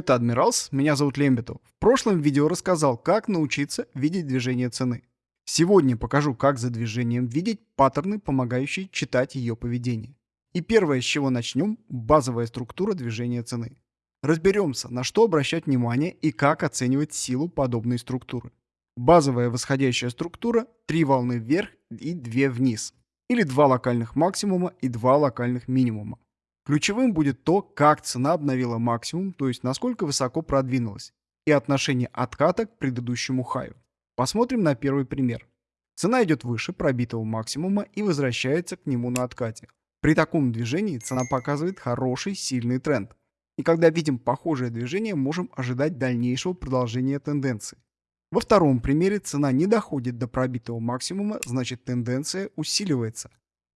Это Адмиралс, меня зовут Лембетов. В прошлом видео рассказал, как научиться видеть движение цены. Сегодня покажу, как за движением видеть паттерны, помогающие читать ее поведение. И первое, с чего начнем, базовая структура движения цены. Разберемся, на что обращать внимание и как оценивать силу подобной структуры. Базовая восходящая структура – три волны вверх и две вниз. Или два локальных максимума и два локальных минимума. Ключевым будет то, как цена обновила максимум, то есть насколько высоко продвинулась, и отношение отката к предыдущему хаю. Посмотрим на первый пример. Цена идет выше пробитого максимума и возвращается к нему на откате. При таком движении цена показывает хороший сильный тренд. И когда видим похожее движение, можем ожидать дальнейшего продолжения тенденции. Во втором примере цена не доходит до пробитого максимума, значит тенденция усиливается.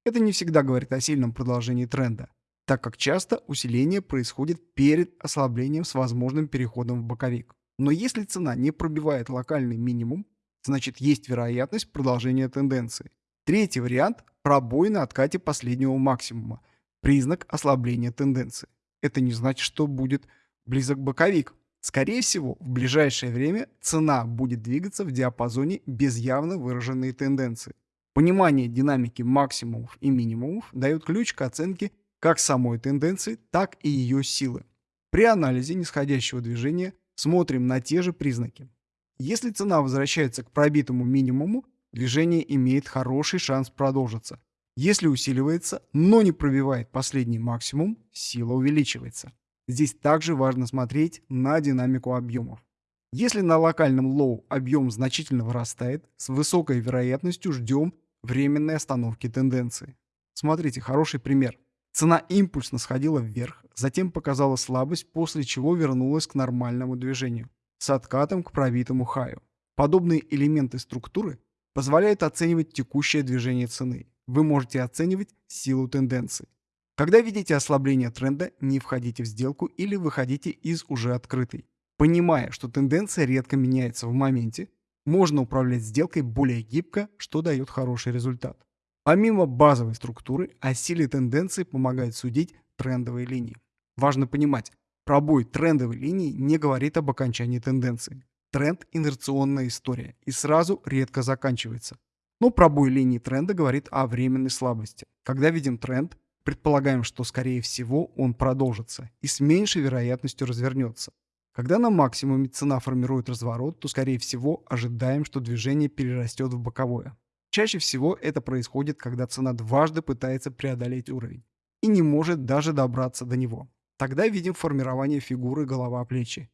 Это не всегда говорит о сильном продолжении тренда так как часто усиление происходит перед ослаблением с возможным переходом в боковик. Но если цена не пробивает локальный минимум, значит есть вероятность продолжения тенденции. Третий вариант – пробой на откате последнего максимума, признак ослабления тенденции. Это не значит, что будет близок боковик. Скорее всего, в ближайшее время цена будет двигаться в диапазоне без явно выраженной тенденции. Понимание динамики максимумов и минимумов дает ключ к оценке как самой тенденции, так и ее силы. При анализе нисходящего движения смотрим на те же признаки. Если цена возвращается к пробитому минимуму, движение имеет хороший шанс продолжиться. Если усиливается, но не пробивает последний максимум, сила увеличивается. Здесь также важно смотреть на динамику объемов. Если на локальном low объем значительно вырастает, с высокой вероятностью ждем временной остановки тенденции. Смотрите, хороший пример. Цена импульсно сходила вверх, затем показала слабость, после чего вернулась к нормальному движению, с откатом к пробитому хаю. Подобные элементы структуры позволяют оценивать текущее движение цены. Вы можете оценивать силу тенденции. Когда видите ослабление тренда, не входите в сделку или выходите из уже открытой. Понимая, что тенденция редко меняется в моменте, можно управлять сделкой более гибко, что дает хороший результат. Помимо базовой структуры, о силе тенденции помогает судить трендовые линии. Важно понимать, пробой трендовой линии не говорит об окончании тенденции. Тренд – инерционная история и сразу редко заканчивается. Но пробой линии тренда говорит о временной слабости. Когда видим тренд, предполагаем, что скорее всего он продолжится и с меньшей вероятностью развернется. Когда на максимуме цена формирует разворот, то скорее всего ожидаем, что движение перерастет в боковое. Чаще всего это происходит, когда цена дважды пытается преодолеть уровень и не может даже добраться до него. Тогда видим формирование фигуры голова-плечи.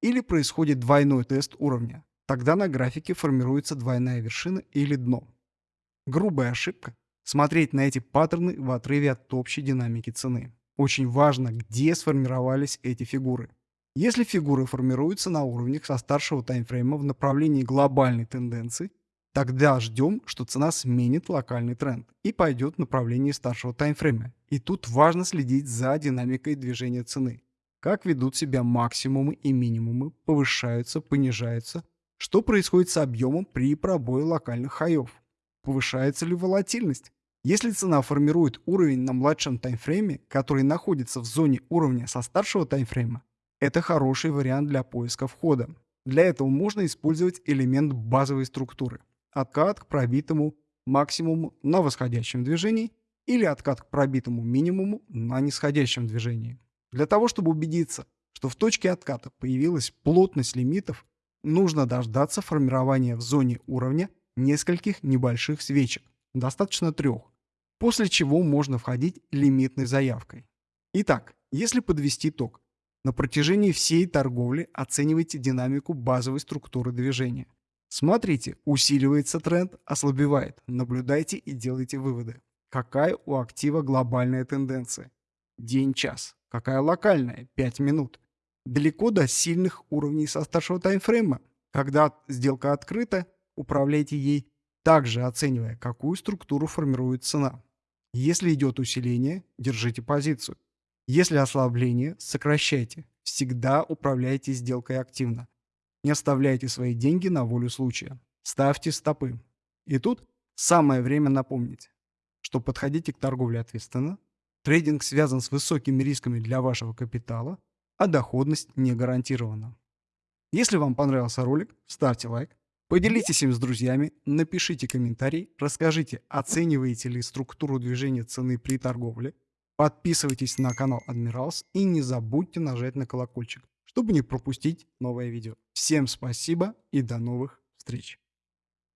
Или происходит двойной тест уровня. Тогда на графике формируется двойная вершина или дно. Грубая ошибка – смотреть на эти паттерны в отрыве от общей динамики цены. Очень важно, где сформировались эти фигуры. Если фигуры формируются на уровнях со старшего таймфрейма в направлении глобальной тенденции – Тогда ждем, что цена сменит локальный тренд и пойдет в направлении старшего таймфрейма. И тут важно следить за динамикой движения цены. Как ведут себя максимумы и минимумы, повышаются, понижаются. Что происходит с объемом при пробое локальных хаев? Повышается ли волатильность? Если цена формирует уровень на младшем таймфрейме, который находится в зоне уровня со старшего таймфрейма, это хороший вариант для поиска входа. Для этого можно использовать элемент базовой структуры откат к пробитому максимуму на восходящем движении или откат к пробитому минимуму на нисходящем движении. Для того, чтобы убедиться, что в точке отката появилась плотность лимитов, нужно дождаться формирования в зоне уровня нескольких небольших свечек, достаточно трех, после чего можно входить лимитной заявкой. Итак, если подвести итог, на протяжении всей торговли оценивайте динамику базовой структуры движения. Смотрите, усиливается тренд, ослабевает. Наблюдайте и делайте выводы. Какая у актива глобальная тенденция? День-час. Какая локальная? 5 минут. Далеко до сильных уровней со старшего таймфрейма. Когда сделка открыта, управляйте ей, также оценивая, какую структуру формирует цена. Если идет усиление, держите позицию. Если ослабление, сокращайте. Всегда управляйте сделкой активно. Не оставляйте свои деньги на волю случая. Ставьте стопы. И тут самое время напомнить, что подходите к торговле ответственно, трейдинг связан с высокими рисками для вашего капитала, а доходность не гарантирована. Если вам понравился ролик, ставьте лайк, поделитесь им с друзьями, напишите комментарий, расскажите, оцениваете ли структуру движения цены при торговле, подписывайтесь на канал Admirals и не забудьте нажать на колокольчик, чтобы не пропустить новое видео. Всем спасибо и до новых встреч!